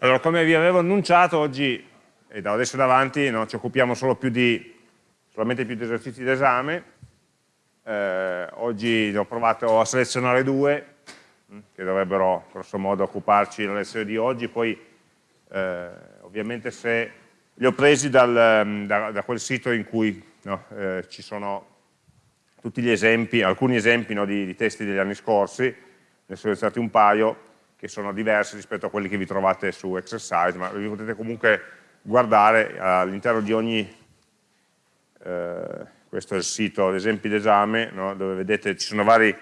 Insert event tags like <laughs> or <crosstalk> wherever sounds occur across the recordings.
Allora, come vi avevo annunciato, oggi e da adesso in avanti no, ci occupiamo solo più di, solamente più di esercizi d'esame. Eh, oggi ho provato a selezionare due, mm, che dovrebbero grosso modo occuparci la lezione di oggi, poi eh, ovviamente se li ho presi dal, mm, da, da, quel sito in cui no, eh, ci sono tutti gli esempi, alcuni esempi no, di, di, testi degli anni scorsi, ne ho selezionati un paio, che sono diversi rispetto a quelli che vi trovate su Exercise, ma vi potete comunque guardare all'interno di ogni, eh, questo è il sito esempi d'esame, no? dove vedete ci sono vari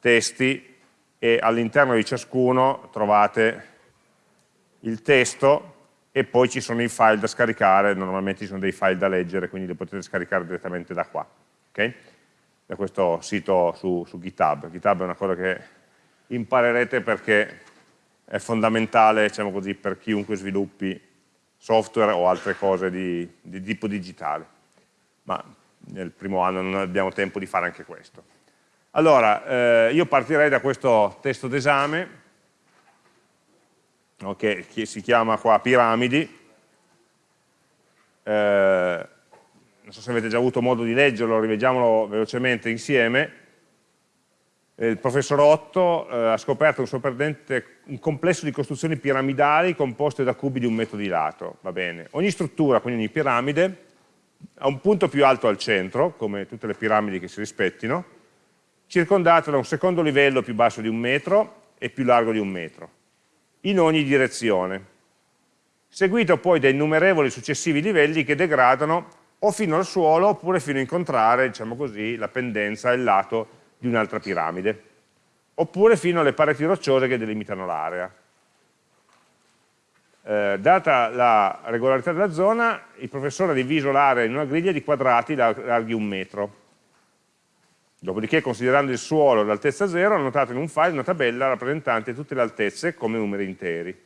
testi e all'interno di ciascuno trovate il testo e poi ci sono i file da scaricare, normalmente ci sono dei file da leggere, quindi li potete scaricare direttamente da qua, okay? da questo sito su, su GitHub. GitHub è una cosa che imparerete perché è fondamentale diciamo così, per chiunque sviluppi software o altre cose di, di tipo digitale, ma nel primo anno non abbiamo tempo di fare anche questo. Allora, eh, io partirei da questo testo d'esame, okay, che si chiama qua Piramidi, eh, non so se avete già avuto modo di leggerlo, rivediamolo velocemente insieme, il professor Otto eh, ha scoperto un sorprendente un complesso di costruzioni piramidali composte da cubi di un metro di lato. Ogni struttura, quindi ogni piramide, ha un punto più alto al centro, come tutte le piramidi che si rispettino, circondato da un secondo livello più basso di un metro e più largo di un metro, in ogni direzione, seguito poi da innumerevoli successivi livelli che degradano o fino al suolo oppure fino a incontrare, diciamo così, la pendenza, il lato di un'altra piramide, oppure fino alle pareti rocciose che delimitano l'area. Eh, data la regolarità della zona, il professore ha diviso l'area in una griglia di quadrati larghi un metro. Dopodiché, considerando il suolo l'altezza zero, ha notato in un file una tabella rappresentante tutte le altezze come numeri interi.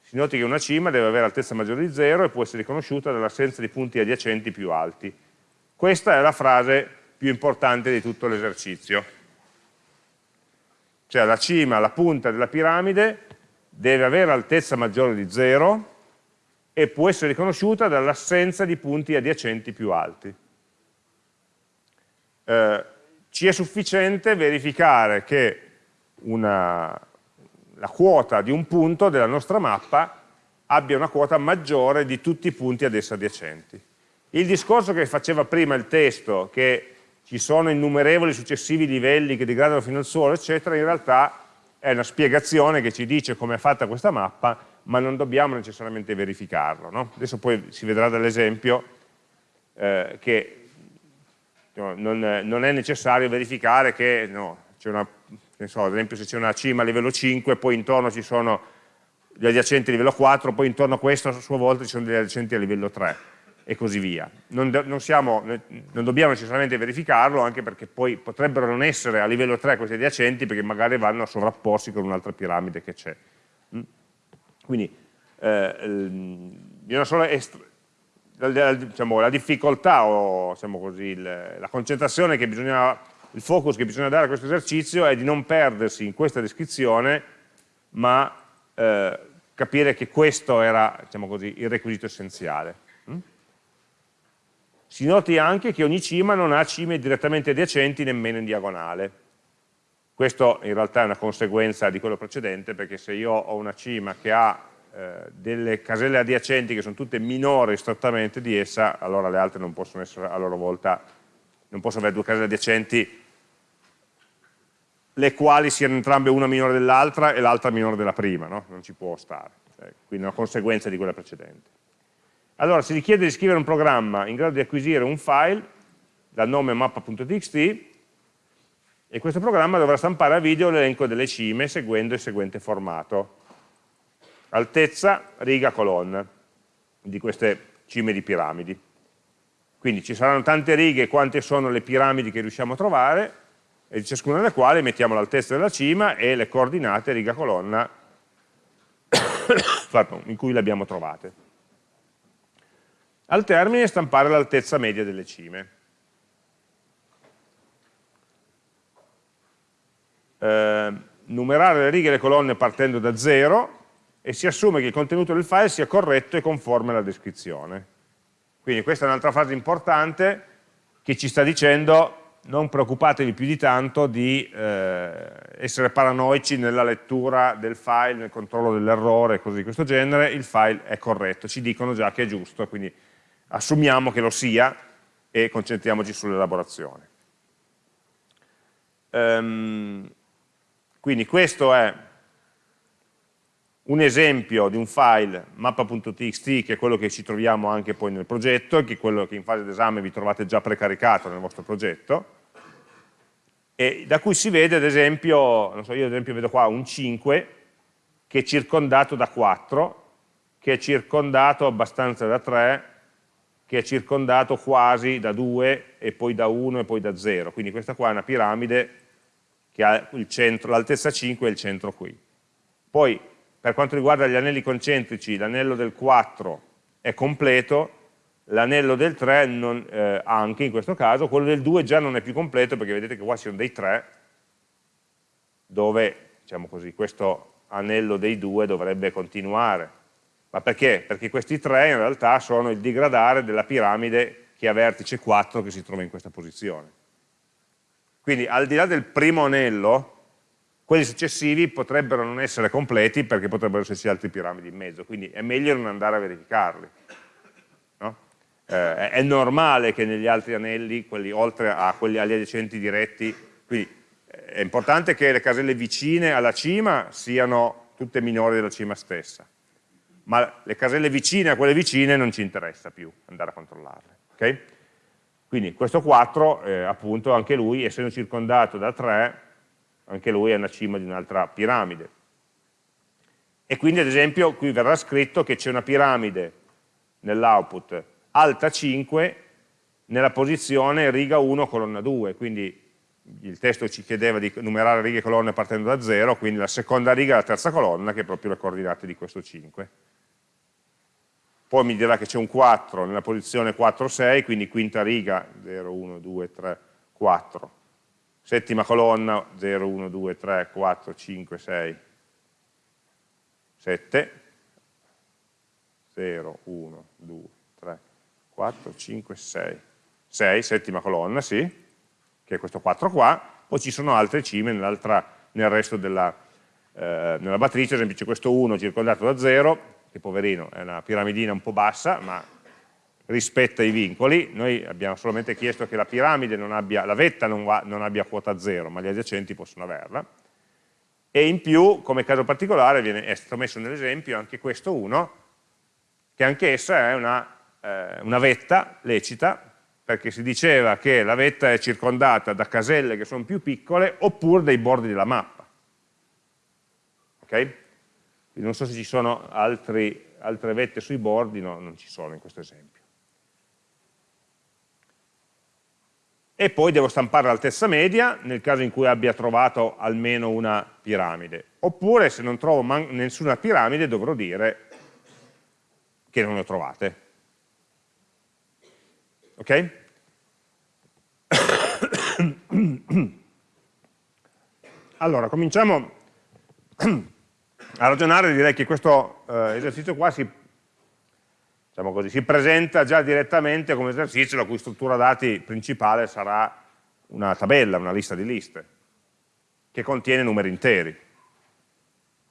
Si noti che una cima deve avere altezza maggiore di 0 e può essere riconosciuta dall'assenza di punti adiacenti più alti. Questa è la frase più importante di tutto l'esercizio. Cioè la cima, la punta della piramide deve avere altezza maggiore di 0 e può essere riconosciuta dall'assenza di punti adiacenti più alti. Eh, ci è sufficiente verificare che una, la quota di un punto della nostra mappa abbia una quota maggiore di tutti i punti ad essa adiacenti. Il discorso che faceva prima il testo, che ci sono innumerevoli successivi livelli che degradano fino al suolo, eccetera, in realtà è una spiegazione che ci dice come è fatta questa mappa, ma non dobbiamo necessariamente verificarlo. No? Adesso poi si vedrà dall'esempio eh, che no, non, non, è necessario verificare che, no, una, so, ad esempio se c'è una cima a livello 5, poi intorno ci sono gli adiacenti a livello 4, poi intorno a questo a sua volta ci sono degli adiacenti a livello 3 e così via. Non, non, siamo, non, dobbiamo necessariamente verificarlo, anche perché poi potrebbero non essere a livello 3 questi adiacenti, perché magari vanno a sovrapporsi con un'altra piramide che c'è. Mm? Quindi eh, la, diciamo, la, difficoltà o diciamo così, la concentrazione che bisogna, il focus che bisogna dare a questo esercizio è di non perdersi in questa descrizione, ma eh, capire che questo era diciamo così, il requisito essenziale. Si noti anche che ogni cima non ha cime direttamente adiacenti nemmeno in diagonale. Questo in realtà è una conseguenza di quello precedente, perché se io ho una cima che ha eh, delle caselle adiacenti che sono tutte minori strettamente di essa, allora le altre non possono essere a loro volta, non possono avere due caselle adiacenti le quali siano entrambe una minore dell'altra e l'altra minore della prima, no? non ci può stare, cioè, quindi è una conseguenza di quella precedente. Allora si richiede di scrivere un programma in grado di acquisire un file dal nome mappa.txt e questo programma dovrà stampare a video l'elenco delle cime seguendo il seguente formato. Altezza, riga, colonna di queste cime di piramidi. Quindi ci saranno tante righe quante sono le piramidi che riusciamo a trovare e di ciascuna delle quali mettiamo l'altezza della cima e le coordinate riga colonna <coughs> in cui le abbiamo trovate. Al termine stampare l'altezza media delle cime. Eh, numerare le righe e le colonne partendo da 0 e si assume che il contenuto del file sia corretto e conforme alla descrizione. Quindi questa è un'altra frase importante che ci sta dicendo non preoccupatevi più di tanto di eh, essere paranoici nella lettura del file, nel controllo dell'errore, cose di questo genere, il file è corretto, ci dicono già che è giusto, quindi assumiamo che lo sia e concentriamoci sull'elaborazione. Um, quindi questo è un esempio di un file mappa.txt che è quello che ci troviamo anche poi nel progetto, che è quello che in fase d'esame vi trovate già precaricato nel vostro progetto, e da cui si vede ad esempio, non so, io ad esempio vedo qua un 5 che è circondato da 4, che è circondato abbastanza da 3, che è circondato quasi da 2 e poi da 1 e poi da 0, quindi questa qua è una piramide che ha l'altezza 5 e il centro qui. Poi per quanto riguarda gli anelli concentrici, l'anello del 4 è completo, l'anello del 3 non, eh, anche in questo caso, quello del 2 già non è più completo perché vedete che qua ci sono dei 3 dove diciamo così, questo anello dei 2 dovrebbe continuare. Ma perché? Perché questi 3 in realtà sono il digradare della piramide che ha vertice 4 che si trova in questa posizione. Quindi al di là del primo anello, quelli successivi potrebbero non essere completi perché potrebbero esserci altre piramidi in mezzo, quindi è meglio non andare a verificarli eh, è normale che negli altri anelli, quelli oltre a quelli agli adiacenti diretti, quindi eh, è importante che le caselle vicine alla cima siano tutte minori della cima stessa, ma le caselle vicine a quelle vicine non ci interessa più andare a controllarle. Okay? Quindi questo 4, eh, appunto, anche lui, essendo circondato da 3, anche lui è una cima di un'altra piramide. E quindi, ad esempio, qui verrà scritto che c'è una piramide nell'output alta 5 nella posizione riga 1 colonna 2, quindi il testo ci chiedeva di numerare righe e colonne partendo da 0, quindi la seconda riga e la terza colonna che è proprio le coordinate di questo 5. Poi mi dirà che c'è un 4 nella posizione 4, 6, quindi quinta riga 0, 1, 2, 3, 4. Settima colonna 0, 1, 2, 3, 4, 5, 6, 7. 0, 1, 2, 4, 5, 6, 6, settima colonna, sì, che è questo 4 qua, poi ci sono altre cime nel resto della, eh, nella matrice, ad esempio c'è questo 1 circondato da 0, che poverino è una piramidina un po' bassa, ma rispetta i vincoli, noi abbiamo solamente chiesto che la piramide non abbia, la vetta non, va, non abbia quota 0, ma gli adiacenti possono averla, e in più, come caso particolare, viene, è stato messo nell'esempio anche questo 1, che anche essa è una eh, una vetta lecita, perché si diceva che la vetta è circondata da caselle che sono più piccole oppure dai bordi della mappa. Ok? Non so se ci sono altri, altre vette sui bordi, no, non ci sono in questo esempio. E poi devo stampare l'altezza media nel caso in cui abbia trovato almeno una piramide. Oppure se non trovo nessuna piramide dovrò dire che non ne ho trovate ok? <coughs> allora, cominciamo <coughs> a ragionare, direi che questo eh, esercizio qua si, diciamo così, si presenta già direttamente come esercizio la cui struttura dati principale sarà una tabella, una lista di liste, che contiene numeri interi,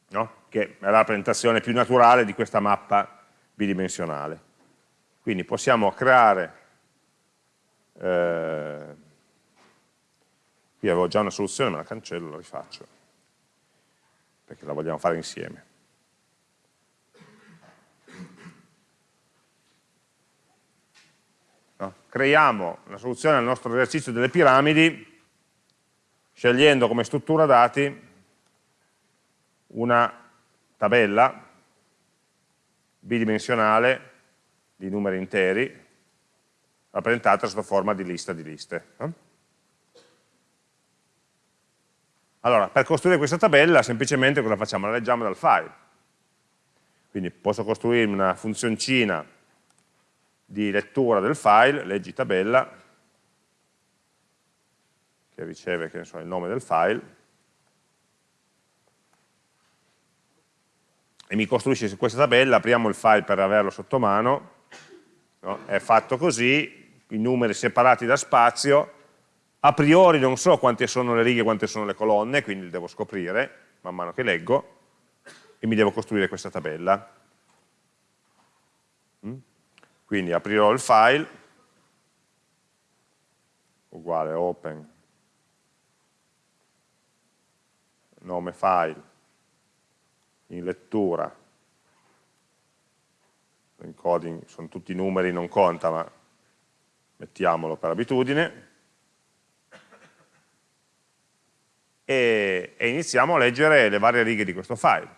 no? che è la rappresentazione più naturale di questa mappa bidimensionale. Quindi possiamo creare eh, qui avevo già una soluzione, ma la cancello, la rifaccio, perché la vogliamo fare insieme. No? Creiamo una soluzione al nostro esercizio delle piramidi scegliendo come struttura dati una tabella bidimensionale di numeri interi rappresentata sotto forma di lista di liste. Allora, per costruire questa tabella semplicemente cosa facciamo? La leggiamo dal file. Quindi posso costruire una funzioncina di lettura del file, leggi tabella, che riceve che so, il nome del file, e mi costruisce questa tabella, apriamo il file per averlo sotto mano, no? è fatto così, i numeri separati da spazio, a priori non so quante sono le righe e quante sono le colonne, quindi le devo scoprire man mano che leggo, e mi devo costruire questa tabella. Mm? Quindi aprirò il file, uguale open, nome file, in lettura, l'encoding sono tutti numeri, non conta, ma mettiamolo per abitudine, e, e iniziamo a leggere le varie righe di questo file.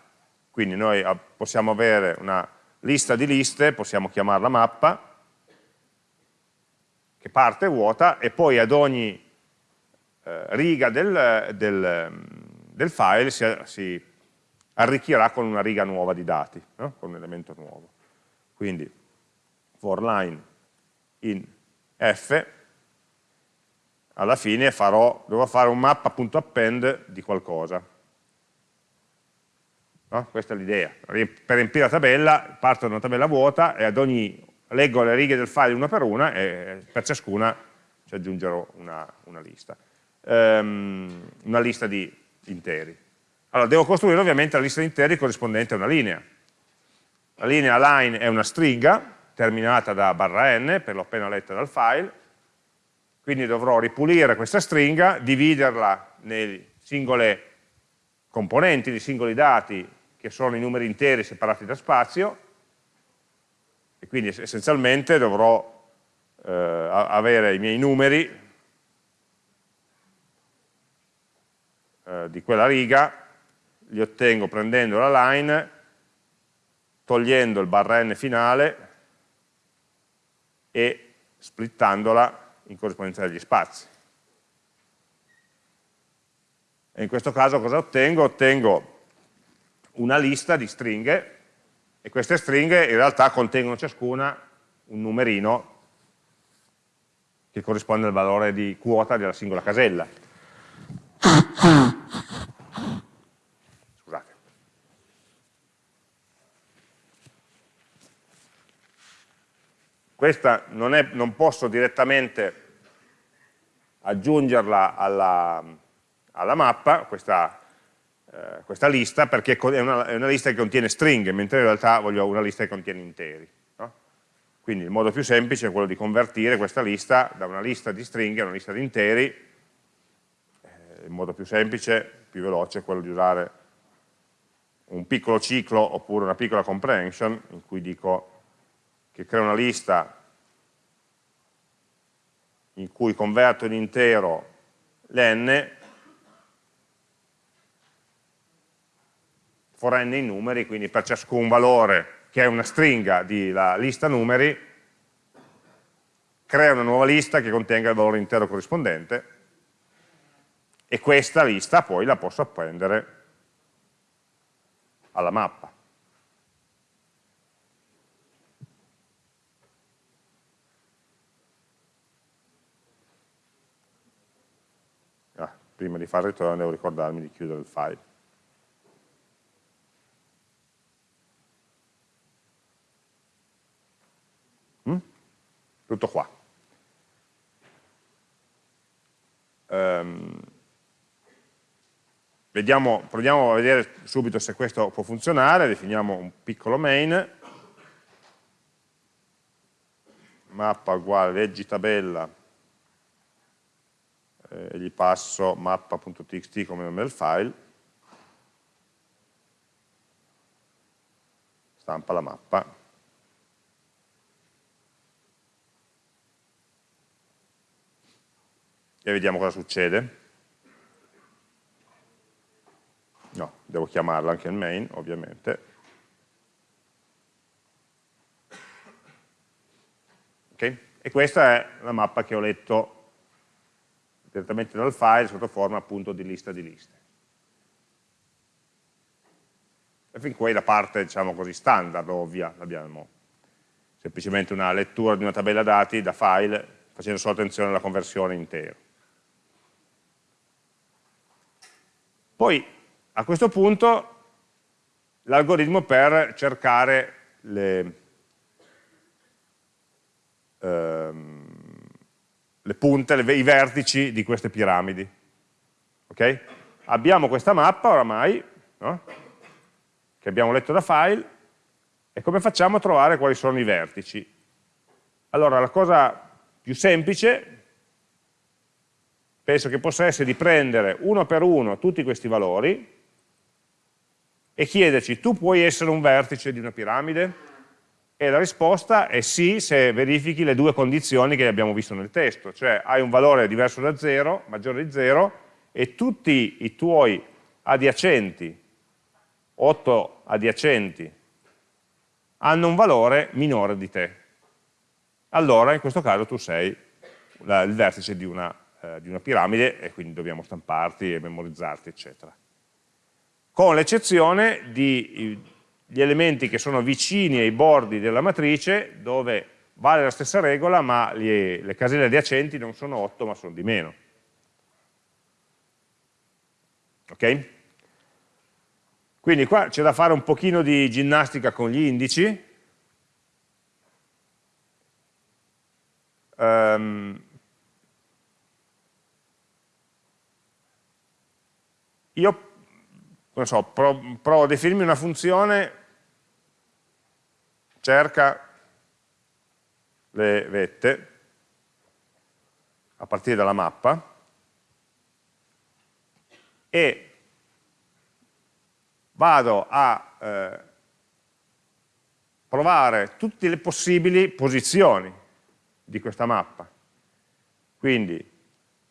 Quindi noi possiamo avere una lista di liste, possiamo chiamarla mappa, che parte vuota e poi ad ogni eh, riga del, del, del file si, si, arricchirà con una riga nuova di dati, no? con un elemento nuovo. Quindi for line in f, alla fine farò, dovrò fare un mappa.append di qualcosa. No? Questa è l'idea. Per riempire la tabella, parto da una tabella vuota e ad ogni leggo le righe del file una per una e per ciascuna ci aggiungerò una, una lista. Um, una lista di interi. Allora, devo costruire ovviamente la lista di interi corrispondente a una linea. La linea line è una stringa terminata da barra n, per l'ho appena letta dal file, quindi dovrò ripulire questa stringa, dividerla nei singole componenti, nei singoli dati che sono i numeri interi separati da spazio, e quindi essenzialmente dovrò eh, avere i miei numeri eh, di quella riga, li ottengo prendendo la line, togliendo il barra n finale e splittandola in corrispondenza degli spazi. E in questo caso cosa ottengo? Ottengo una lista di stringhe e queste stringhe in realtà contengono ciascuna un numerino che corrisponde al valore di quota della singola casella. Scusate. Questa non, è, non posso direttamente aggiungerla alla, alla mappa, questa eh, questa lista perché è una, è una, lista che contiene stringhe, mentre in realtà voglio una lista che contiene interi. No? Quindi il modo più semplice è quello di convertire questa lista da una lista di stringhe a una lista di interi, eh, il modo più semplice, più veloce, è quello di usare un piccolo ciclo oppure una piccola comprehension in cui dico che creo una lista in cui converto in intero l'n for n in numeri, quindi per ciascun valore che è una stringa della lista numeri, crea una nuova lista che contenga il valore intero corrispondente e questa lista poi la posso appendere alla mappa. Ah, prima di fare ritorno devo ricordarmi di chiudere il file. tutto qua. Um, vediamo, proviamo a vedere subito se questo può funzionare, definiamo un piccolo main, mappa uguale leggi tabella, e gli passo mappa.txt come nome del file, stampa la mappa, e vediamo cosa succede. No, devo chiamarla anche il main, ovviamente. Okay? E questa è la mappa che ho letto direttamente dal file sotto forma appunto di lista di liste. E fin qui la parte, diciamo così, standard, ovvia, abbiamo semplicemente una lettura di una tabella dati da file facendo solo attenzione alla conversione intero. Poi a questo punto l'algoritmo per cercare le, ehm, le punte, le, i vertici di queste piramidi. Okay? Abbiamo questa mappa oramai, no? che abbiamo letto da file, e come facciamo a trovare quali sono i vertici? Allora, la cosa più semplice penso che possa essere di prendere uno per uno tutti questi valori e chiederci, tu puoi essere un vertice di una piramide? E la risposta è sì se verifichi le due condizioni che abbiamo visto nel testo, cioè hai un valore diverso da 0, maggiore di 0, e tutti i tuoi adiacenti, 8 adiacenti, hanno un valore minore di te. Allora in questo caso tu sei la, il vertice di una, eh, di una piramide e quindi dobbiamo stamparti e memorizzarti, eccetera con l'eccezione degli elementi che sono vicini ai bordi della matrice dove vale la stessa regola ma le, le caselle adiacenti non sono 8 ma sono di meno. Ok? Quindi qua c'è da fare un pochino di ginnastica con gli indici. Um, io so, provo a definirmi una funzione, cerca le vette a partire dalla mappa e vado a eh, provare tutte le possibili posizioni di questa mappa. Quindi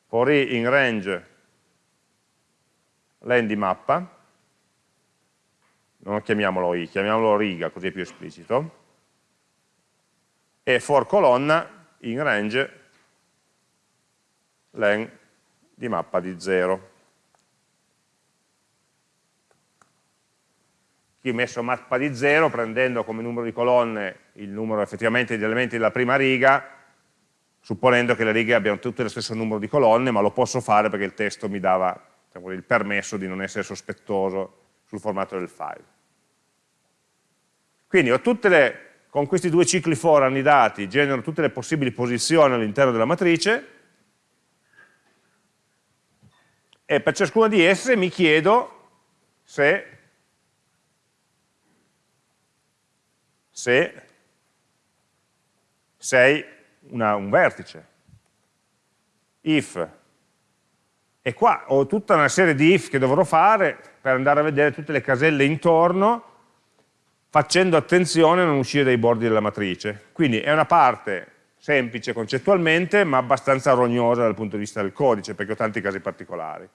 for i in range len di mappa non chiamiamolo i, chiamiamolo riga, così è più esplicito, e for colonna in range len di mappa di 0. Qui ho messo mappa di 0 prendendo come numero di colonne il numero effettivamente di elementi della prima riga, supponendo che le righe abbiano tutte lo stesso numero di colonne, ma lo posso fare perché il testo mi dava diciamo, il permesso di non essere sospettoso sul formato del file. Quindi ho tutte le, con questi due cicli for annidati genero tutte le possibili posizioni all'interno della matrice e per ciascuna di esse mi chiedo se, se sei una, un vertice. If. E qua ho tutta una serie di if che dovrò fare per andare a vedere tutte le caselle intorno facendo attenzione a non uscire dai bordi della matrice. Quindi è una parte semplice concettualmente, ma abbastanza rognosa dal punto di vista del codice, perché ho tanti casi particolari.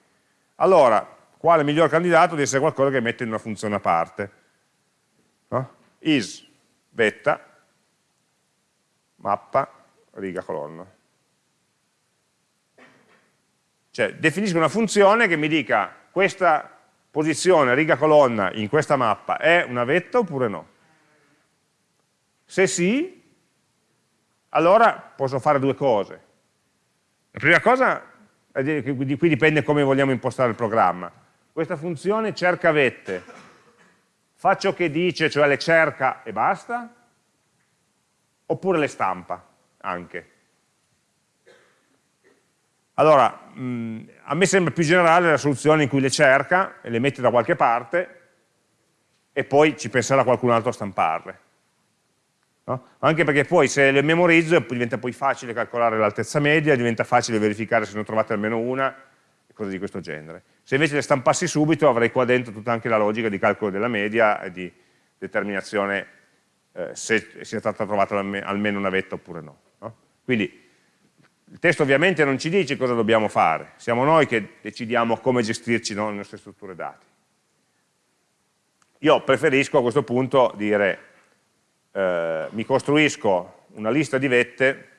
Allora, quale miglior candidato di essere qualcosa che mette in una funzione a parte? No? is vetta mappa riga colonna. Cioè, definisco una funzione che mi dica questa posizione riga colonna in questa mappa è una vetta oppure no? Se sì, allora posso fare due cose. La prima cosa, di qui dipende come vogliamo impostare il programma. Questa funzione cerca vette, fa ciò che dice, cioè le cerca e basta, oppure le stampa anche. Allora, mh, a me sembra più generale la soluzione in cui le cerca e le mette da qualche parte e poi ci penserà qualcun altro a stamparle. No? Anche perché poi se le memorizzo diventa poi facile calcolare l'altezza media, diventa facile verificare se ne ho trovate almeno una, cose di questo genere. Se invece le stampassi subito avrei qua dentro tutta anche la logica di calcolo della media e di determinazione eh, se sia stata trovata almeno una vetta oppure no. no? Quindi il testo ovviamente non ci dice cosa dobbiamo fare, siamo noi che decidiamo come gestirci no, le nostre strutture dati. Io preferisco a questo punto dire eh, mi costruisco una lista di vette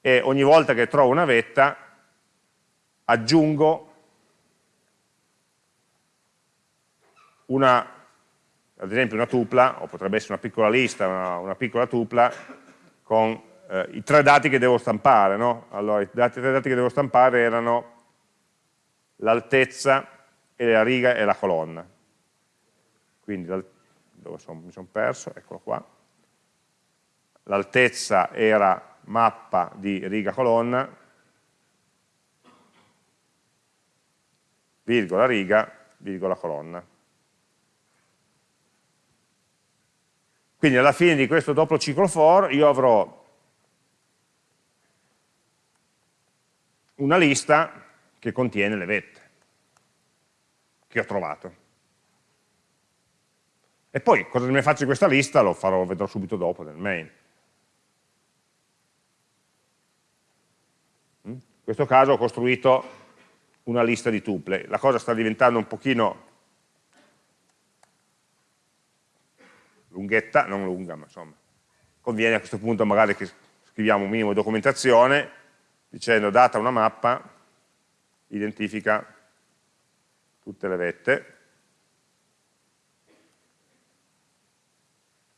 e ogni volta che trovo una vetta aggiungo una, ad esempio una tupla, o potrebbe essere una piccola lista, una, una piccola tupla con eh, i tre dati che devo stampare. No? Allora, i, dati, i tre dati che devo stampare erano l'altezza e la riga e la colonna. quindi dove sono, mi sono perso, eccolo qua, l'altezza era mappa di riga colonna, virgola riga, virgola colonna. Quindi alla fine di questo doppio ciclo for io avrò una lista che contiene le vette che ho trovato. E poi cosa ne faccio di questa lista lo farò, vedrò subito dopo nel main. In questo caso ho costruito una lista di tuple. La cosa sta diventando un pochino lunghetta, non lunga, ma insomma, conviene a questo punto magari che scriviamo un minimo di documentazione dicendo data una mappa, identifica tutte le vette,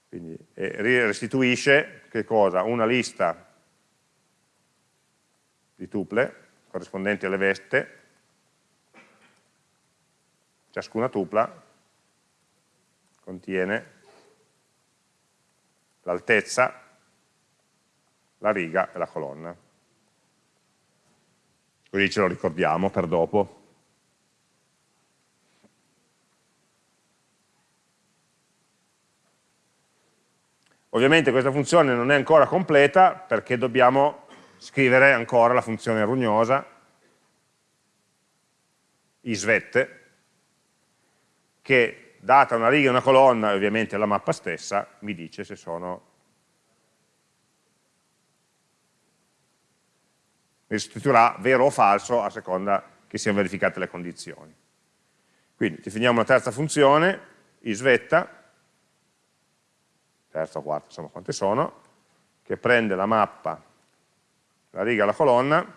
quindi restituisce? Una lista di tuple corrispondenti alle vette, ciascuna tupla contiene l'altezza, la riga e la colonna. Così ce lo ricordiamo per dopo. Ovviamente questa funzione non è ancora completa perché dobbiamo scrivere ancora la funzione rugnosa isvette che data una riga e una colonna ovviamente la mappa stessa, mi dice se sono restituirà vero o falso a seconda che siano verificate le condizioni. Quindi definiamo una terza funzione, isvetta, terza o quarta, insomma quante sono, che prende la mappa, la riga e la colonna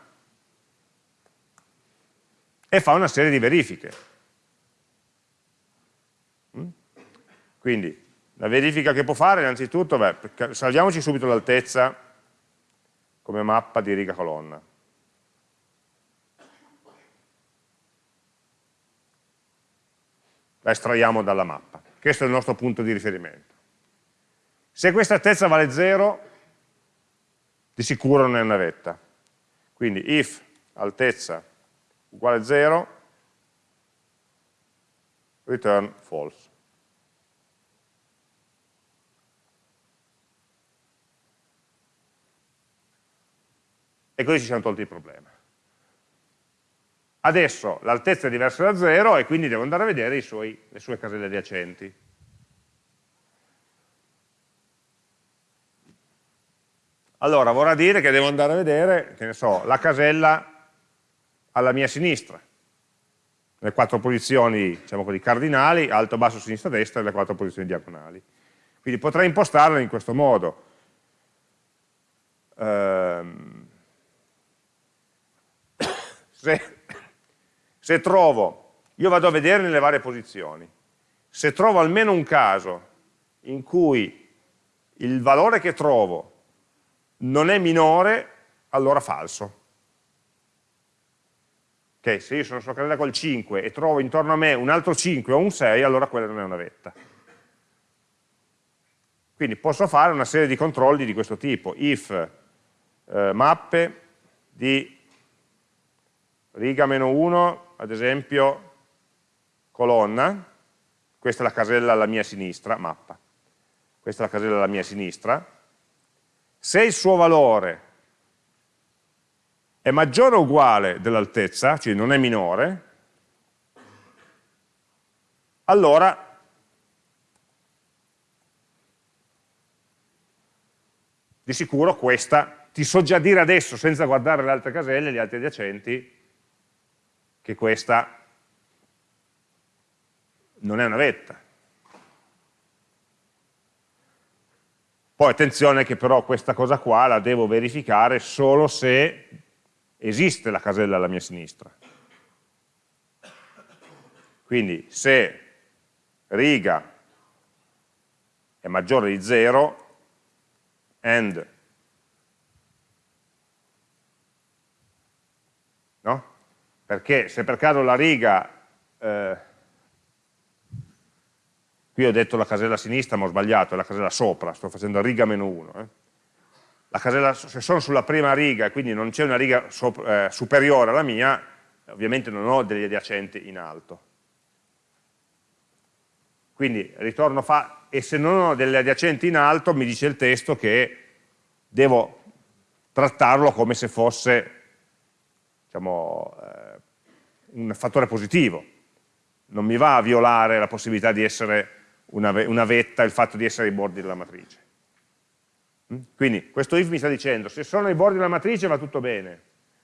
e fa una serie di verifiche. Quindi la verifica che può fare innanzitutto, beh, salviamoci subito l'altezza come mappa di riga colonna. La estraiamo dalla mappa. Questo è il nostro punto di riferimento. Se questa altezza vale 0, di sicuro non è una vetta. Quindi if altezza uguale 0, return false. e così ci siamo tolti il problema. Adesso l'altezza è diversa da 0 e quindi devo andare a vedere suoi, le sue caselle adiacenti. Allora, vorrà dire che devo andare a vedere, che ne so, la casella alla mia sinistra, le quattro posizioni, diciamo così, cardinali, alto, basso, sinistra, destra e le quattro posizioni diagonali. Quindi potrei impostarla in questo modo. Ehm, <coughs> se, se trovo, io vado a vedere nelle varie posizioni, se trovo almeno un caso in cui il valore che trovo non è minore, allora falso. Ok, se io sono sulla carrella col 5 e trovo intorno a me un altro 5 o un 6, allora quella non è una vetta. Quindi posso fare una serie di controlli di questo tipo, if eh, mappe di riga meno 1, ad esempio, colonna, questa è la casella alla mia sinistra, mappa, questa è la casella alla mia sinistra, se il suo valore è maggiore o uguale dell'altezza, cioè non è minore, allora di sicuro questa, ti so già dire adesso, senza guardare le altre caselle, gli altri adiacenti, che questa non è una vetta. Poi attenzione che però questa cosa qua la devo verificare solo se esiste la casella alla mia sinistra. Quindi se riga è maggiore di 0, and no? Perché se per caso la riga eh, Qui ho detto la casella sinistra, ma ho sbagliato, è la casella sopra, sto facendo riga meno 1. Eh. Se sono sulla prima riga e quindi non c'è una riga sopra, eh, superiore alla mia, ovviamente non ho degli adiacenti in alto. Quindi ritorno fa, e se non ho delle adiacenti in alto mi dice il testo che devo trattarlo come se fosse diciamo, eh, un fattore positivo. Non mi va a violare la possibilità di essere una, una vetta, il fatto di essere ai bordi della matrice. Mm? Quindi questo if mi sta dicendo se sono ai bordi della matrice va tutto bene,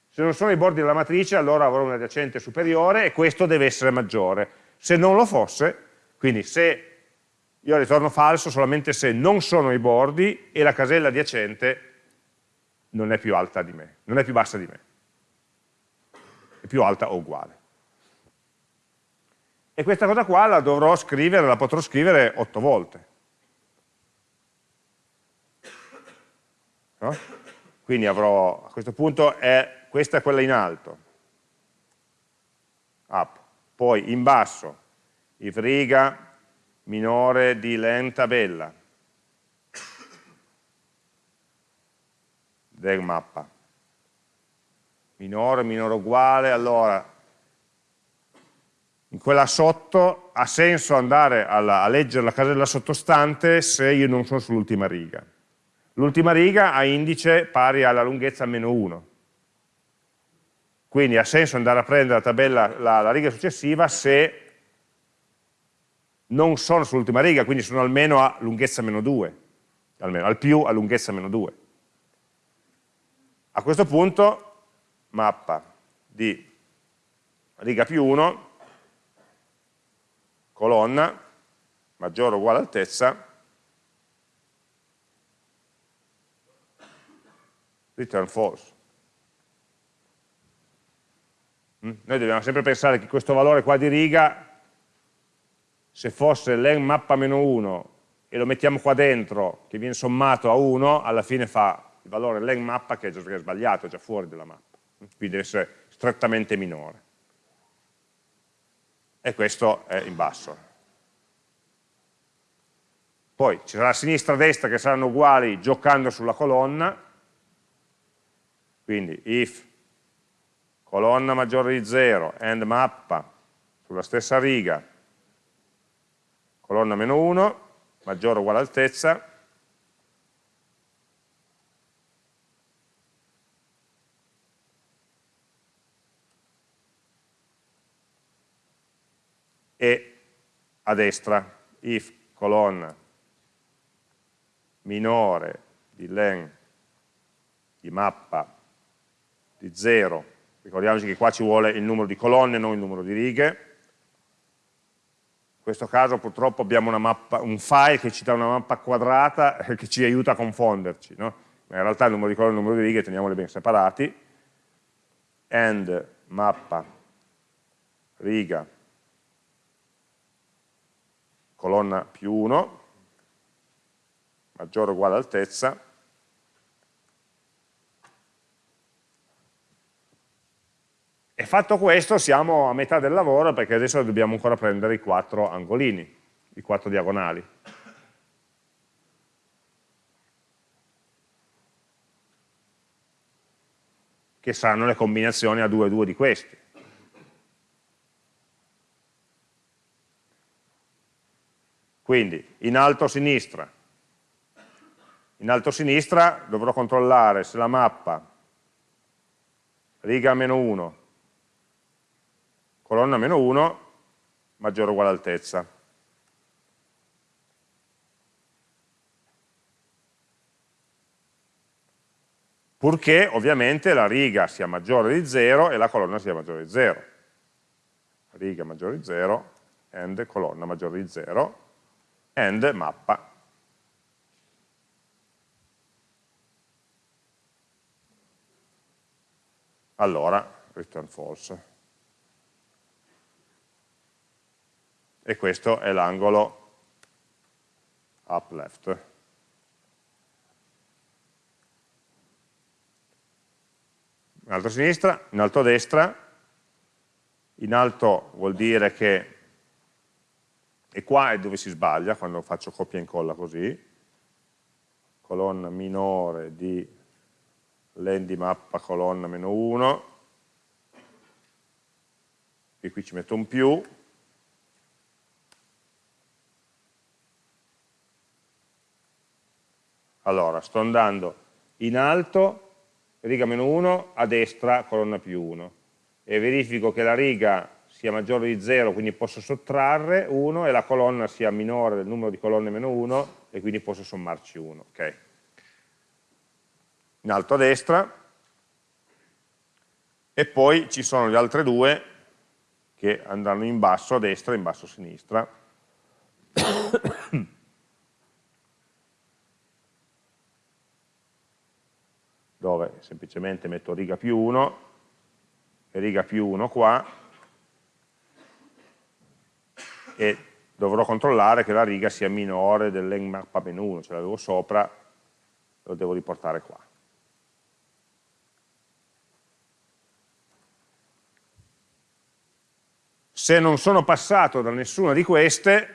se non sono ai bordi della matrice allora avrò un adiacente superiore e questo deve essere maggiore. Se non lo fosse, quindi se io ritorno falso solamente se non sono ai bordi e la casella adiacente non è più alta di me, non è più bassa di me, è più alta o uguale. E questa cosa qua la dovrò scrivere, la potrò scrivere otto volte. No? Quindi avrò, a questo punto, è, questa è quella in alto, up. poi in basso, if riga minore di len tabella, del mappa. Minore, minore uguale, allora in quella sotto ha senso andare alla, a leggere la casella sottostante se io non sono sull'ultima riga. L'ultima riga ha indice pari alla lunghezza meno 1. Quindi ha senso andare a prendere la, tabella, la, la riga successiva se non sono sull'ultima riga, quindi sono almeno a lunghezza meno 2, almeno al più a lunghezza meno 2. A questo punto mappa di riga più 1, colonna, maggiore o uguale altezza, return false. Mm? Noi dobbiamo sempre pensare che questo valore qua di riga, se fosse len mappa meno 1 e lo mettiamo qua dentro, che viene sommato a 1, alla fine fa il valore len mappa che è già sbagliato, è già fuori dalla mappa, quindi deve essere strettamente minore. E questo è in basso. Poi ci sarà sinistra e destra che saranno uguali giocando sulla colonna, quindi if colonna maggiore di 0 and mappa sulla stessa riga, colonna meno 1, maggiore o uguale altezza, e a destra if colonna minore di len di mappa di 0, ricordiamoci che qua ci vuole il numero di colonne, non il numero di righe, in questo caso purtroppo abbiamo mappa, un file che ci dà una mappa quadrata <laughs> che ci aiuta a confonderci, no? ma in realtà il numero di colonne e il numero di righe teniamoli ben separati, and mappa riga colonna più 1, maggiore o uguale altezza, e fatto questo siamo a metà del lavoro perché adesso dobbiamo ancora prendere i quattro angolini, i quattro diagonali. che saranno le combinazioni a 2 e 2 di questi. Quindi in alto a sinistra, in alto a sinistra dovrò controllare se la mappa riga meno 1, colonna meno 1, maggiore o uguale altezza. Purché ovviamente la riga sia maggiore di 0 e la colonna sia maggiore di 0. Riga maggiore di 0 and colonna maggiore di 0 and mappa. Allora, return false. E questo è l'angolo up left. In alto a sinistra, in alto a destra, in alto vuol dire che e qua è dove si sbaglia quando faccio copia e incolla così, colonna minore di len mappa colonna meno 1, e qui ci metto un più, allora sto andando in alto, riga meno 1, a destra colonna più 1, e verifico che la riga sia maggiore di 0, quindi posso sottrarre 1, e la colonna sia minore del numero di colonne meno 1, e quindi posso sommarci 1. Okay in alto a destra, e poi ci sono le altre due che andranno in basso a destra e in basso a sinistra. <coughs> dove semplicemente metto riga più 1 e riga più 1 qua e dovrò controllare che la riga sia minore dell'enmappa meno 1, ce l'avevo sopra, lo devo riportare qua. se non sono passato da nessuna di queste,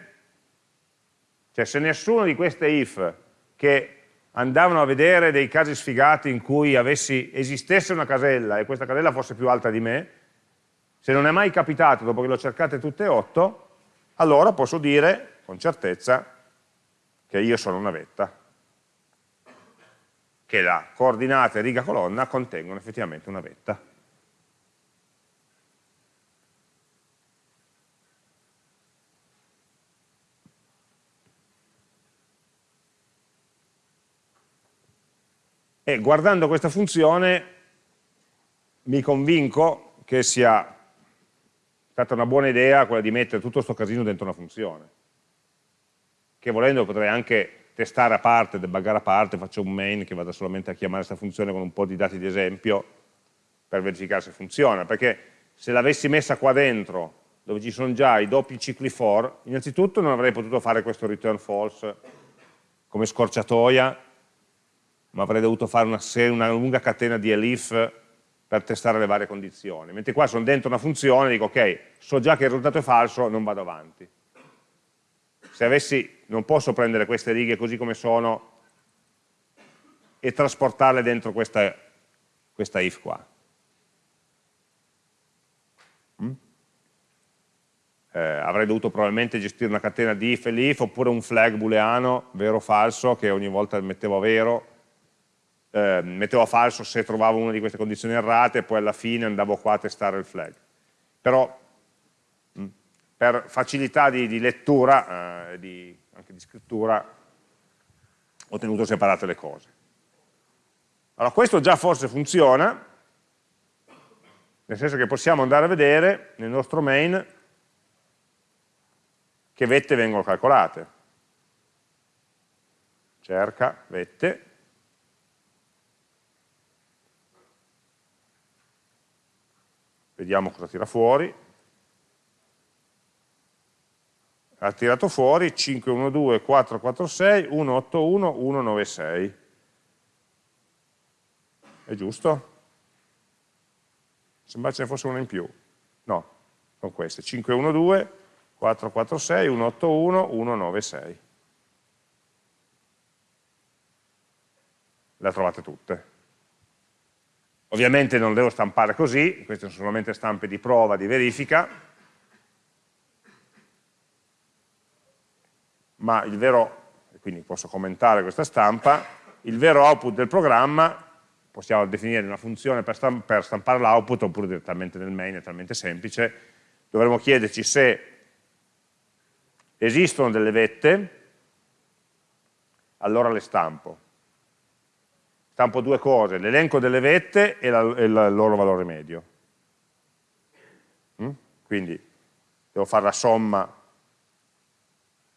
cioè se nessuna di queste if che andavano a vedere dei casi sfigati in cui avessi, esistesse una casella e questa casella fosse più alta di me, se non è mai capitato dopo che l'ho cercate tutte e otto, allora posso dire con certezza che io sono una vetta, che la coordinata e riga colonna contengono effettivamente una vetta. E guardando questa funzione mi convinco che sia stata una buona idea quella di mettere tutto questo casino dentro una funzione, che volendo potrei anche testare a parte, debuggare a parte, faccio un main che vada solamente a chiamare questa funzione con un po' di dati di esempio per verificare se funziona, perché se l'avessi messa qua dentro, dove ci sono già i doppi cicli for, innanzitutto non avrei potuto fare questo return false come scorciatoia, ma avrei dovuto fare una, una lunga catena di elif per testare le varie condizioni. Mentre qua sono dentro una funzione, dico ok, so già che il risultato è falso, non vado avanti. Se avessi, non posso prendere queste righe così come sono e trasportarle dentro questa, questa if qua. Mm? Eh, avrei dovuto probabilmente gestire una catena di if e l'if oppure un flag booleano, vero o falso, che ogni volta mettevo vero eh, mettevo falso se trovavo una di queste condizioni errate e poi alla fine andavo qua a testare il flag. Però mm, per facilità di, di lettura, eh, di, anche di scrittura, ho tenuto separate le cose. Allora questo già forse funziona, nel senso che possiamo andare a vedere nel nostro main che vette vengono calcolate. Cerca vette, vediamo cosa tira fuori, ha tirato fuori 512, 446, 181, 196. È giusto? Sembra ce ne fosse una in più. No, sono queste. 512, 446, 181, 196. Le trovate tutte. Ovviamente non devo stampare così, queste sono solamente stampe di prova, di verifica, ma il vero, quindi posso commentare questa stampa, il vero output del programma possiamo definire una funzione per, stamp per stampare l'output oppure direttamente nel main, è talmente semplice, dovremo chiederci se esistono delle vette, allora le stampo stampo due cose, l'elenco delle vette e, la, e il loro valore medio. Mm? Quindi devo fare la somma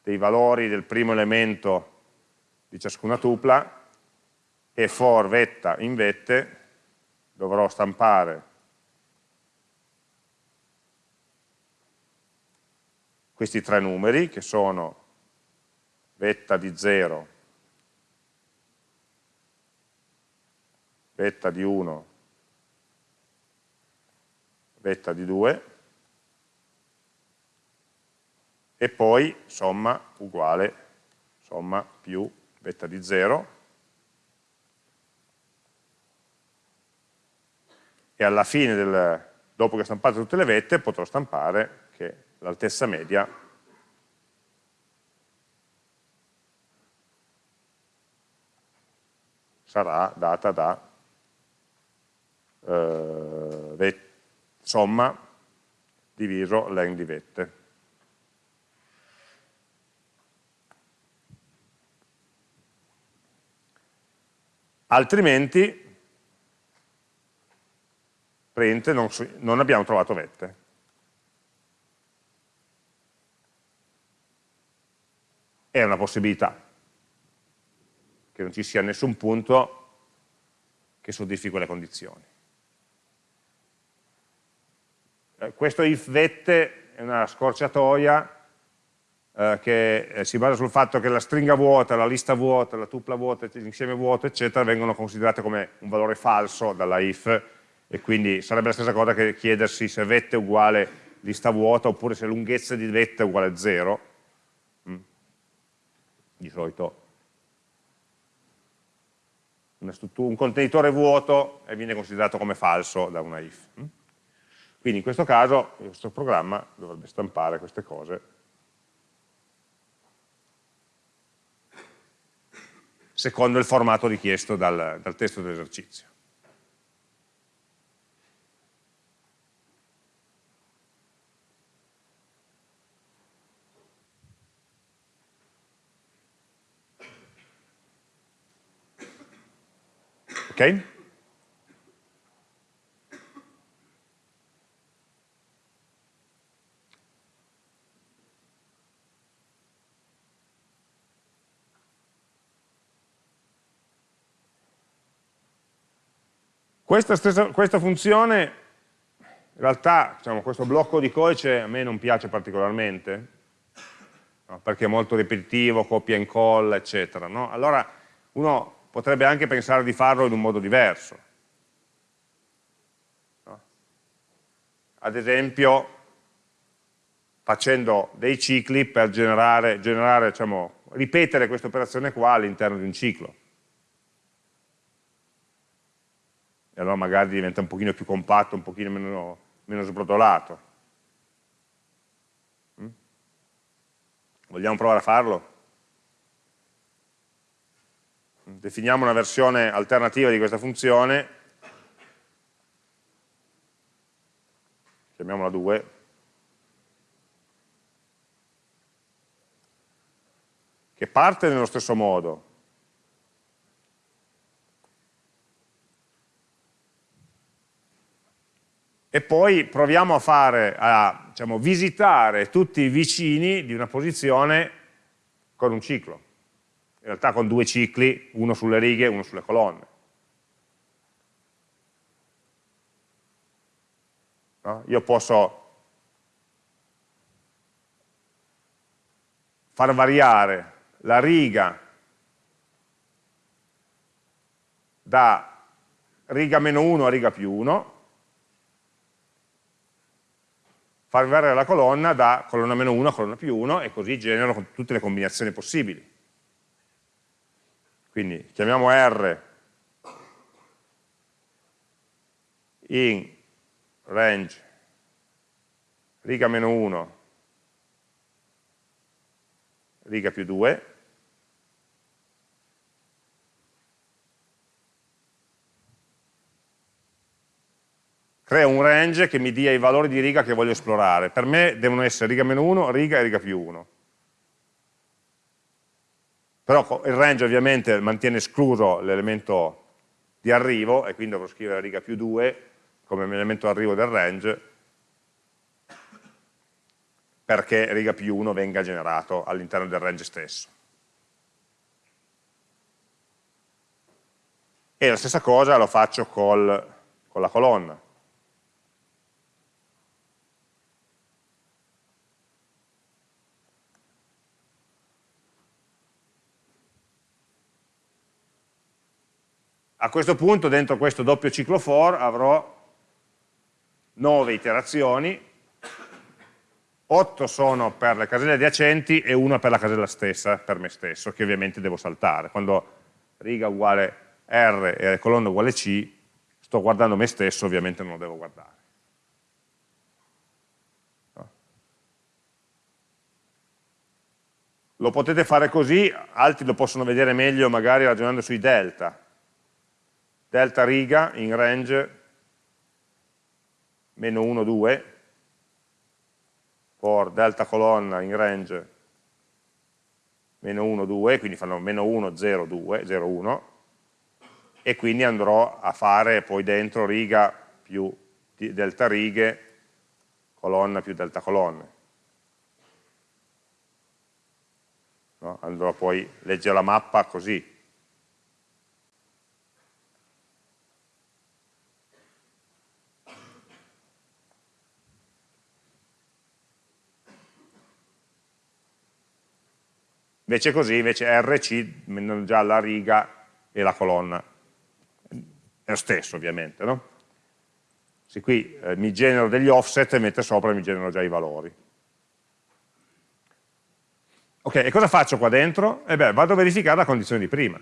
dei valori del primo elemento di ciascuna tupla e for vetta in vette dovrò stampare questi tre numeri che sono vetta di 0 vetta di 1, vetta di 2, e poi somma uguale somma più vetta di 0 e alla fine, del, dopo che ho stampato tutte le vette, potrò stampare che l'altezza media sarà data da eh, somma diviso len di vette. Altrimenti print non, non abbiamo trovato vette. È una possibilità, che non ci sia nessun punto che soddisfi quelle condizioni. Eh, questo if vette è una scorciatoia eh, che eh, si basa sul fatto che la stringa vuota, la lista vuota, la tupla vuota, l'insieme vuoto, eccetera, vengono considerate come un valore falso dalla if e quindi sarebbe la stessa cosa che chiedersi se vette è uguale lista vuota oppure se lunghezza di vette è uguale a 0 mm. di solito un contenitore vuoto viene considerato come falso da una if mm. Quindi in questo caso il nostro programma dovrebbe stampare queste cose secondo il formato richiesto dal, dal testo dell'esercizio Ok? Questa, stessa, questa funzione, in realtà, diciamo, questo blocco di codice a me non piace particolarmente, no, perché è molto ripetitivo, copia e incolla, eccetera. No? Allora, uno potrebbe anche pensare di farlo in un modo diverso. No? Ad esempio, facendo dei cicli per generare, generare diciamo, ripetere questa operazione qua all'interno di un ciclo. E allora magari diventa un pochino più compatto, un pochino meno, meno sbrodolato. Mm? Vogliamo provare a farlo? definiamo una versione alternativa di questa funzione, chiamiamola 2, che parte nello stesso modo, e poi proviamo a fare, a diciamo, visitare tutti i vicini di una posizione con un ciclo in realtà con due cicli, uno sulle righe e uno sulle colonne. No? Io posso far variare la riga da riga meno 1 a riga più 1, far variare la colonna da colonna meno 1 a colonna più 1 e così genero tutte le combinazioni possibili. Quindi chiamiamo R in range riga meno 1, riga più 2, crea un range che mi dia i valori di riga che voglio esplorare. Per me devono essere riga meno 1, riga e riga più 1 però il range ovviamente mantiene escluso l'elemento di arrivo e quindi dovrò scrivere riga più 2 come elemento arrivo del range perché riga più 1 venga generato all'interno del range stesso. E la stessa cosa lo faccio col, con la colonna. A questo punto dentro questo doppio ciclo for avrò nove iterazioni 8 sono per le caselle adiacenti e 1 per la casella stessa, per me stesso, che ovviamente devo saltare. Quando riga uguale R e colonna uguale C, sto guardando me stesso, ovviamente non lo devo guardare. Lo potete fare così, altri lo possono vedere meglio magari ragionando sui delta. Delta riga in range meno 1, 2, for delta colonna in range meno 1, 2, quindi fanno meno 1, 0, 2, 0, 1, e quindi andrò a fare poi dentro riga più delta righe, colonna più delta colonne. No? Andrò poi a leggere la mappa così. Invece così, invece RC, già la riga e la colonna. È lo stesso ovviamente, no? Se qui eh, mi genero degli offset, mette sopra mi generano già i valori. Ok, e cosa faccio qua dentro? E eh beh, vado a verificare la condizione di prima.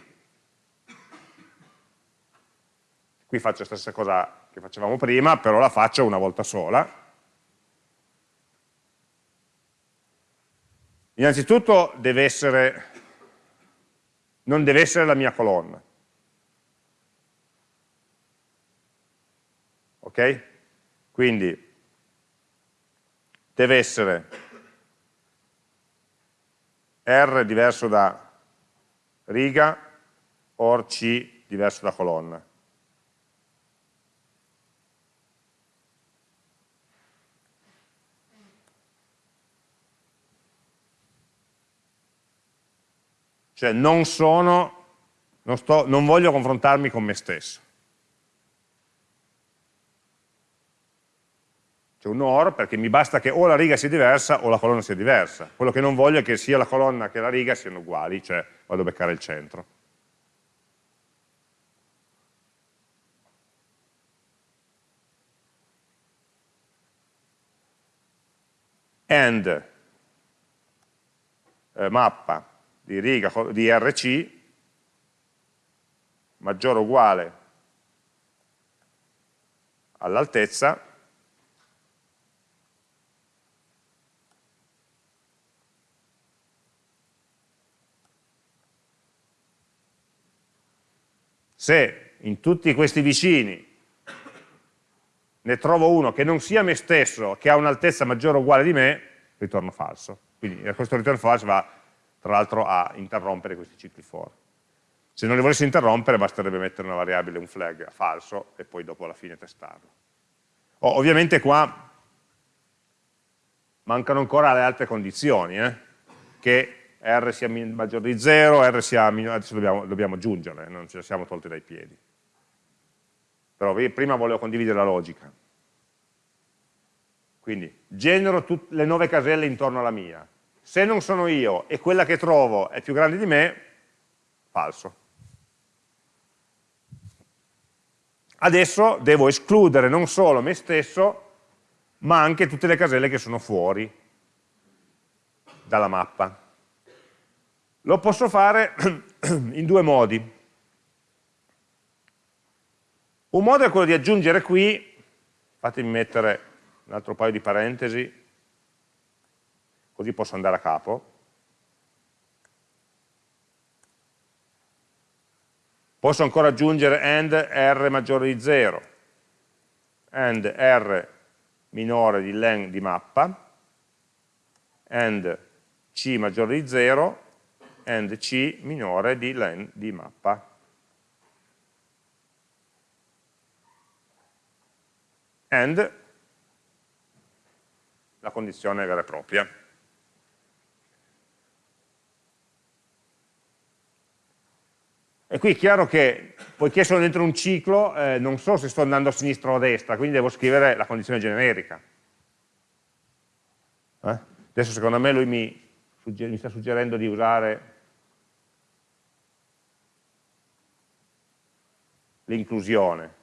Qui faccio la stessa cosa che facevamo prima, però la faccio una volta sola. Innanzitutto deve essere, non deve essere la mia colonna. Ok? Quindi deve essere R diverso da riga, or C diverso da colonna. Cioè non sono, non, sto, non voglio confrontarmi con me stesso. c'è un OR perché mi basta che o la riga sia diversa o la colonna sia diversa. Quello che non voglio è che sia la colonna che la riga siano uguali, cioè vado a beccare il centro. And eh, mappa di riga di RC maggiore o uguale all'altezza Se in tutti questi vicini ne trovo uno che non sia me stesso, che ha un'altezza maggiore o uguale di me, ritorno falso. Quindi questo ritorno falso va tra l'altro a interrompere questi cicli for. Se non li volessi interrompere basterebbe mettere una variabile, un flag falso e poi dopo alla fine testarlo. Oh, ovviamente qua mancano ancora le altre condizioni, eh? che R sia maggiore di 0, R sia minore, adesso dobbiamo, dobbiamo aggiungerle, non ce le siamo tolte dai piedi. Però prima volevo condividere la logica. Quindi genero le nuove caselle intorno alla mia. Se non sono io e quella che trovo è più grande di me, falso. Adesso devo escludere non solo me stesso, ma anche tutte le caselle che sono fuori dalla mappa. Lo posso fare <clears throat> in due modi. Un modo è quello di aggiungere qui, fatemi mettere un altro paio di parentesi, così posso andare a capo. Posso ancora aggiungere AND R maggiore di 0, AND R minore di len di mappa, AND C maggiore di 0, and C minore di len di mappa. And la condizione vera e propria. E qui è chiaro che, poiché sono dentro un ciclo, eh, non so se sto andando a sinistra o a destra, quindi devo scrivere la condizione generica. Eh? Adesso secondo me lui mi, mi sta suggerendo di usare l'inclusione.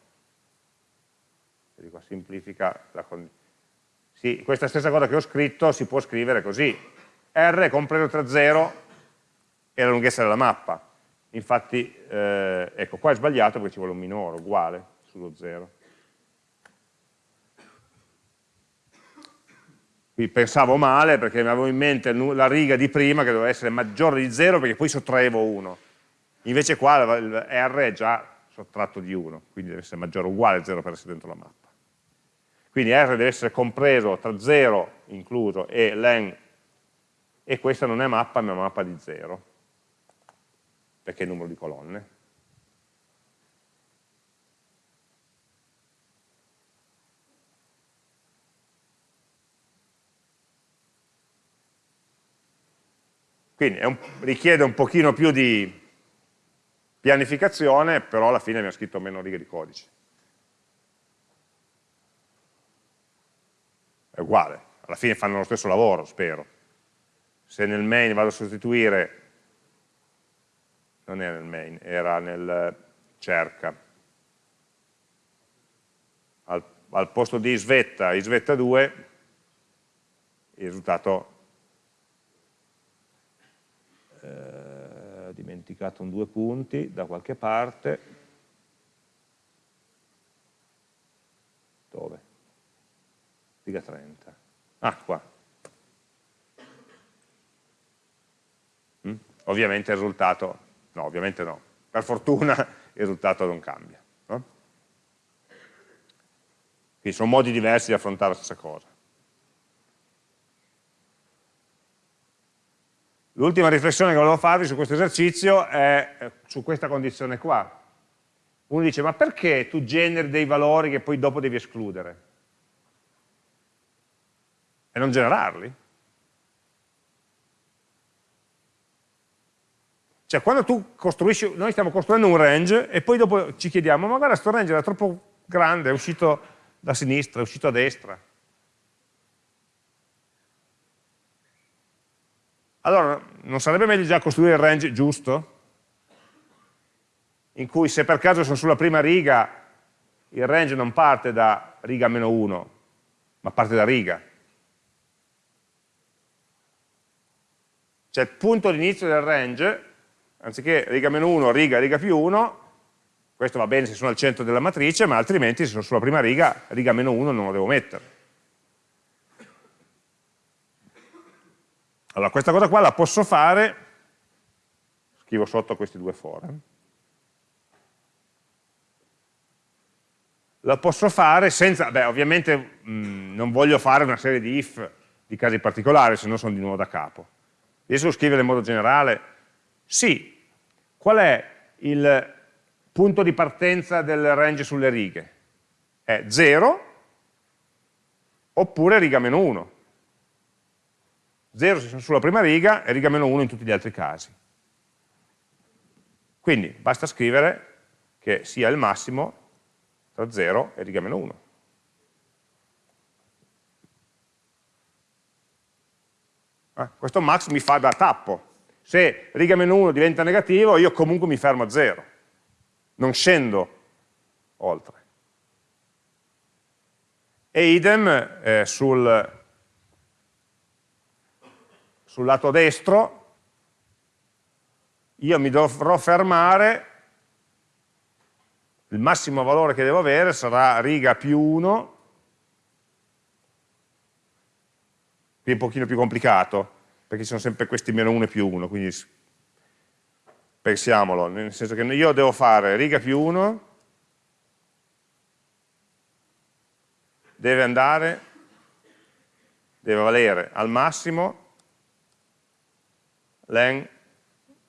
Semplifica la condizione. sì, questa stessa cosa che ho scritto si può scrivere così. R compreso tra 0 e la lunghezza della mappa. Infatti, eh, ecco, qua è sbagliato perché ci vuole un minore, uguale, sullo 0. Qui pensavo male perché avevo in mente la riga di prima che doveva essere maggiore di 0 perché poi sottraevo 1. Invece qua il R è già sottratto di 1, quindi deve essere maggiore o uguale a 0 per essere dentro la mappa. Quindi R deve essere compreso tra 0 incluso e len, e questa non è mappa, ma è mappa di 0, perché il numero di colonne. Quindi un, richiede un pochino più di pianificazione, però alla fine ha scritto meno righe di codice. È uguale, alla fine fanno lo stesso lavoro, spero. Se nel main vado a sostituire, non era nel main, era nel cerca, al, al posto di svetta, svetta 2, il risultato eh, dimenticato un due punti da qualche parte. Dove? Riga 30. Ah, qua. Mm? Ovviamente il risultato, no, ovviamente no. Per fortuna <laughs> il risultato non cambia. No? Quindi sono modi diversi di affrontare la stessa cosa. L'ultima riflessione che volevo farvi su questo esercizio è eh, su questa condizione qua. Uno dice, ma perché tu generi dei valori che poi dopo devi escludere? E non generarli? Cioè, quando tu costruisci, noi stiamo costruendo un range e poi dopo ci chiediamo, ma guarda, questo range era troppo grande, è uscito da sinistra, è uscito a destra. Allora, non sarebbe meglio già costruire il range giusto? In cui se per caso sono sulla prima riga, il range non parte da riga meno 1, ma parte da riga. Cioè il punto di inizio del range, anziché riga meno 1, riga, riga più 1, questo va bene se sono al centro della matrice, ma altrimenti se sono sulla prima riga, riga meno 1 non lo devo mettere. Allora, questa cosa qua la posso fare, scrivo sotto questi due for, la posso fare senza, beh ovviamente mh, non voglio fare una serie di if di casi particolari, se no sono di nuovo da capo. Riesco a scrivere in modo generale? Sì. Qual è il punto di partenza del range sulle righe? È 0 oppure riga meno 1. 0 se sono sulla prima riga e riga meno 1 in tutti gli altri casi. Quindi basta scrivere che sia il massimo tra 0 e riga meno 1. Eh, questo max mi fa da tappo. Se riga meno 1 diventa negativo, io comunque mi fermo a 0. Non scendo oltre. E idem eh, sul sul lato destro, io mi dovrò fermare, il massimo valore che devo avere sarà riga più 1, qui è un pochino più complicato, perché ci sono sempre questi meno 1 e più 1, quindi pensiamolo, nel senso che io devo fare riga più 1, deve andare, deve valere al massimo len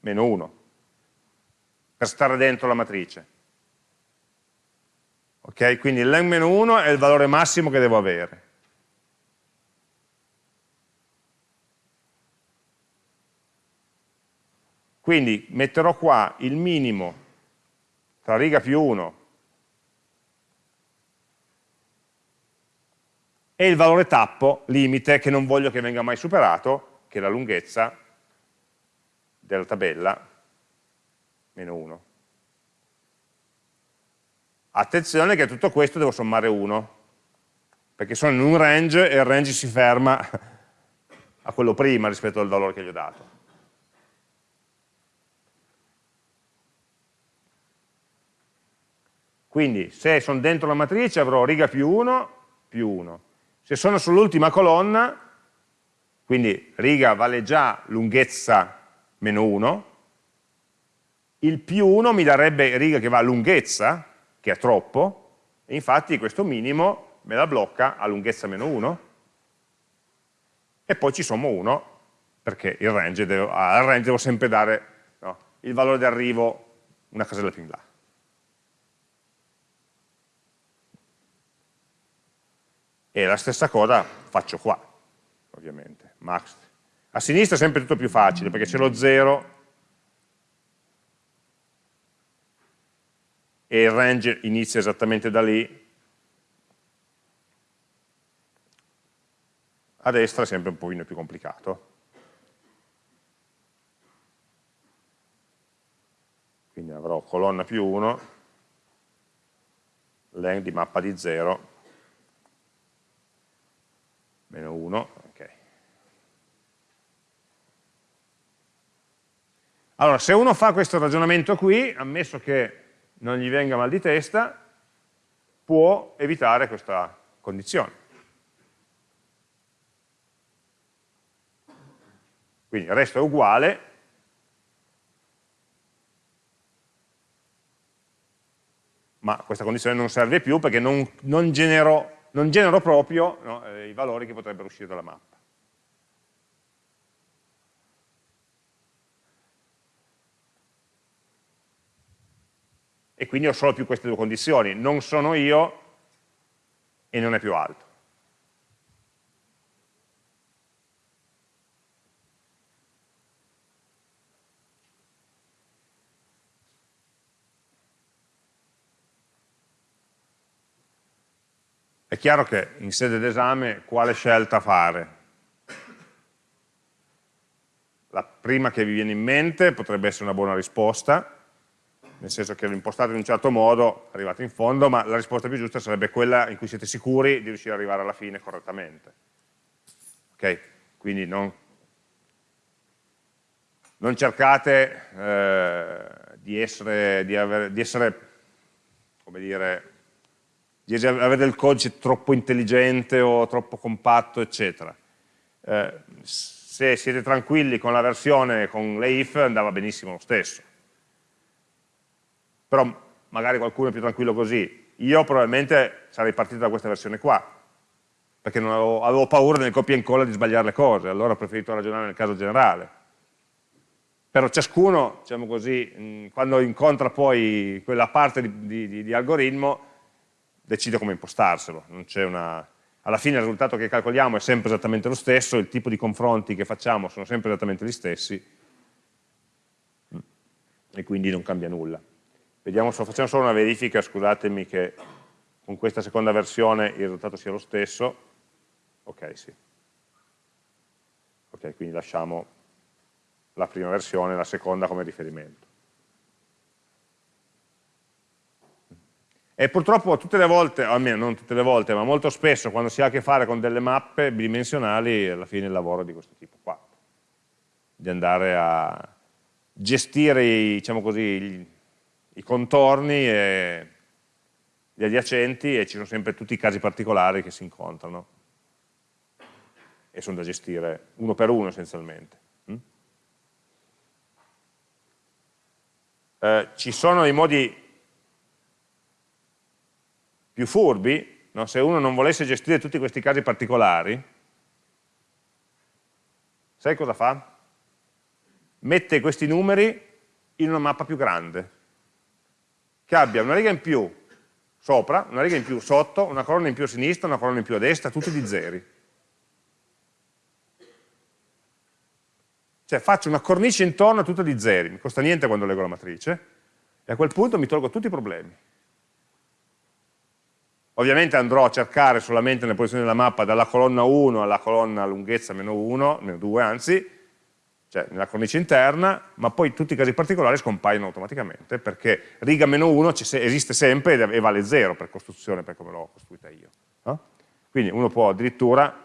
meno 1 per stare dentro la matrice. Ok? Quindi len meno 1 è il valore massimo che devo avere. Quindi metterò qua il minimo tra riga più 1 e il valore tappo, limite, che non voglio che venga mai superato, che è la lunghezza della tabella meno 1. Attenzione che a tutto questo devo sommare 1, perché sono in un range e il range si ferma <laughs> a quello prima rispetto al valore che gli ho dato. Quindi se sono dentro la matrice avrò riga più 1 più 1. Se sono sull'ultima colonna, quindi riga vale già lunghezza meno 1, il più 1 mi darebbe riga che va a lunghezza, che è troppo, e infatti questo minimo me la blocca a lunghezza meno 1, e poi ci sommo 1, perché range devo, al range devo sempre dare no, il valore di arrivo una casella più in là. E la stessa cosa faccio qua, ovviamente, max. A sinistra è sempre tutto più facile, perché c'è lo 0 e il range inizia esattamente da lì. A destra è sempre un pochino più complicato. Quindi avrò colonna più 1, len di mappa di 0, meno 1, ok. Allora, se uno fa questo ragionamento qui, ammesso che non gli venga mal di testa, può evitare questa condizione. Quindi il resto è uguale, ma questa condizione non serve più perché non, non genero non genero proprio no, eh, i valori che potrebbero uscire dalla mappa. E quindi ho solo più queste due condizioni, non sono io e non è più alto. È chiaro che in sede d'esame quale scelta fare? La prima che vi viene in mente potrebbe essere una buona risposta, nel senso che lo impostate in un certo modo, arrivate in fondo, ma la risposta più giusta sarebbe quella in cui siete sicuri di riuscire ad arrivare alla fine correttamente. Ok? Quindi non, non cercate eh, di essere, di, avere, di essere come dire, di avere del codice troppo intelligente o troppo compatto, eccetera. Eh, se siete tranquilli con la versione con le if andava benissimo lo stesso. Però magari qualcuno è più tranquillo così. Io probabilmente sarei partito da questa versione qua, perché avevo, avevo, paura nel copia e incolla di sbagliare le cose, allora ho preferito ragionare nel caso generale. Però ciascuno, diciamo così, quando incontra poi quella parte di, di, di algoritmo, decide come impostarselo. Una... Alla fine il risultato che calcoliamo è sempre esattamente lo stesso, il tipo di confronti che facciamo sono sempre esattamente gli stessi e quindi non cambia nulla. Vediamo, facciamo solo una verifica, scusatemi che con questa seconda versione il risultato sia lo stesso. Ok, sì. Ok, quindi lasciamo la prima versione la seconda come riferimento. E purtroppo tutte le volte, almeno non tutte le volte, ma molto spesso quando si ha a che fare con delle mappe bidimensionali, alla fine il lavoro è di questo tipo qua, di andare a gestire diciamo così, i, i contorni e gli adiacenti e ci sono sempre tutti i casi particolari che si incontrano e sono da gestire uno per uno essenzialmente. Mm? Eh, ci sono dei modi più furbi, no? se uno non volesse gestire tutti questi casi particolari, sai cosa fa? Mette questi numeri in una mappa più grande, che abbia una riga in più sopra, una riga in più sotto, una colonna in più a sinistra, una colonna in più a destra, tutti di zeri. Cioè faccio una cornice intorno a tutta di zeri, mi costa niente quando leggo la matrice, e a quel punto mi tolgo tutti i problemi. Ovviamente andrò a cercare solamente nelle posizioni della mappa dalla colonna 1 alla colonna lunghezza meno 1, meno 2 anzi, cioè nella cornice interna, ma poi tutti i casi particolari scompaiono automaticamente perché riga meno 1 esiste sempre e vale 0 per costruzione, per come l'ho costruita io. No? Quindi uno può addirittura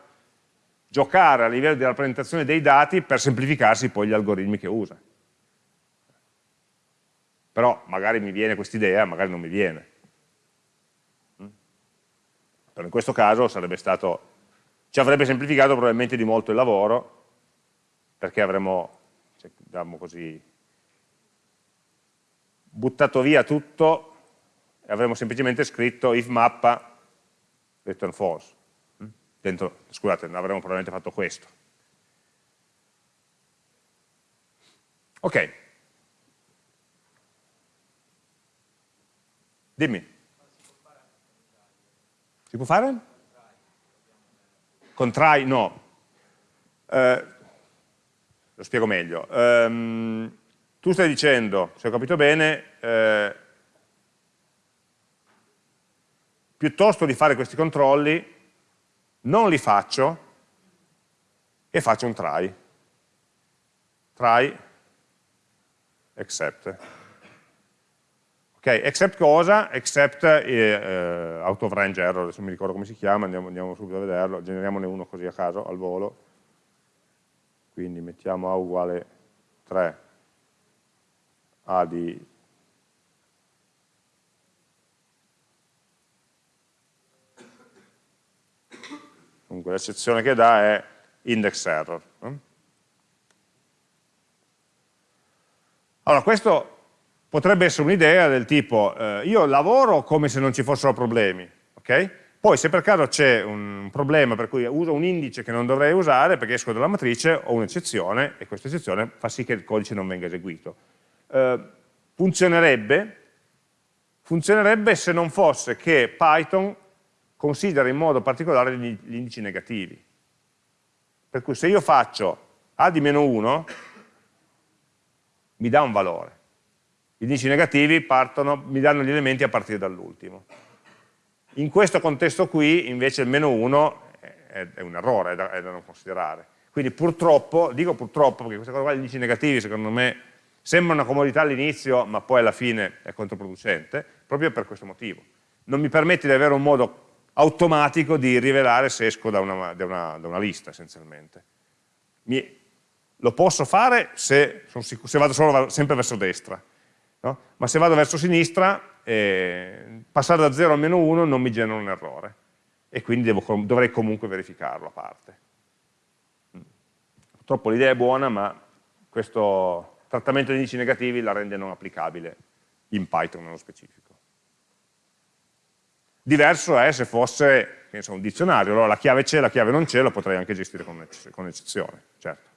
giocare a livello di rappresentazione dei dati per semplificarsi poi gli algoritmi che usa. Però magari mi viene questa idea, magari non mi viene. Però in questo caso stato, ci avrebbe semplificato probabilmente di molto il lavoro, perché avremmo, diciamo così, buttato via tutto e avremmo semplicemente scritto if mappa return false. Dentro, scusate, avremmo probabilmente fatto questo. Ok. Dimmi. Si può fare? Con try? No. Eh, lo spiego meglio. Um, tu stai dicendo, se ho capito bene, eh, piuttosto di fare questi controlli, non li faccio e faccio un try. Try, except. Ok, except cosa? Except eh, out of range error, adesso mi ricordo come si chiama, andiamo, andiamo subito a vederlo, generiamone uno così a caso, al volo. Quindi mettiamo A uguale 3, A di comunque l'eccezione che dà è index error. Allora, questo potrebbe essere un'idea del tipo, eh, io lavoro come se non ci fossero problemi, ok? Poi se per caso c'è un problema per cui uso un indice che non dovrei usare perché esco dalla matrice, ho un'eccezione e questa eccezione fa sì che il codice non venga eseguito. Eh, funzionerebbe, funzionerebbe se non fosse che Python considera in modo particolare gli, gli indici negativi. Per cui se io faccio a di meno 1, mi dà un valore. Gli indici negativi partono, mi danno gli elementi a partire dall'ultimo. In questo contesto qui, invece, il meno 1 è, è un errore, è da, è da, non considerare. Quindi purtroppo, dico purtroppo, perché questa cosa qua, gli indici negativi, secondo me, sembra una comodità all'inizio, ma poi alla fine è controproducente, proprio per questo motivo. Non mi permette di avere un modo automatico di rivelare se esco da una, da una, da una lista essenzialmente. Mi, lo posso fare se, se vado solo, sempre verso destra, no? ma se vado verso sinistra eh, passare da 0 a meno 1 non mi genera un errore e quindi devo, dovrei comunque verificarlo a parte. Mm. Purtroppo l'idea è buona ma questo trattamento di indici negativi la rende non applicabile in Python nello specifico. Diverso è se fosse so, un dizionario, allora la chiave c'è, la chiave non c'è, la potrei anche gestire con, eccezione, certo.